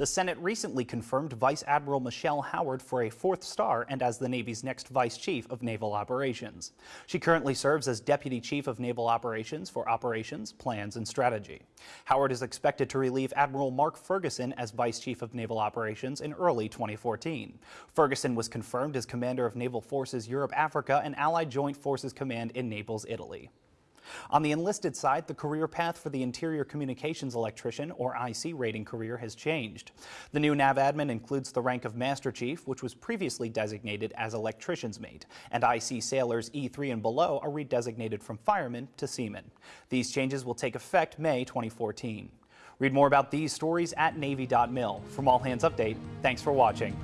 The Senate recently confirmed Vice Admiral Michelle Howard for a fourth star and as the Navy's next Vice Chief of Naval Operations. She currently serves as Deputy Chief of Naval Operations for Operations, Plans, and Strategy. Howard is expected to relieve Admiral Mark Ferguson as Vice Chief of Naval Operations in early 2014. Ferguson was confirmed as Commander of Naval Forces Europe Africa and Allied Joint Forces Command in Naples, Italy. On the enlisted side, the career path for the Interior Communications Electrician, or IC rating career, has changed. The new NAVADMIN includes the rank of Master Chief, which was previously designated as Electrician's Mate, and IC sailors E3 and below are redesignated from Fireman to Seaman. These changes will take effect May 2014. Read more about these stories at Navy.mil. From All Hands Update, thanks for watching.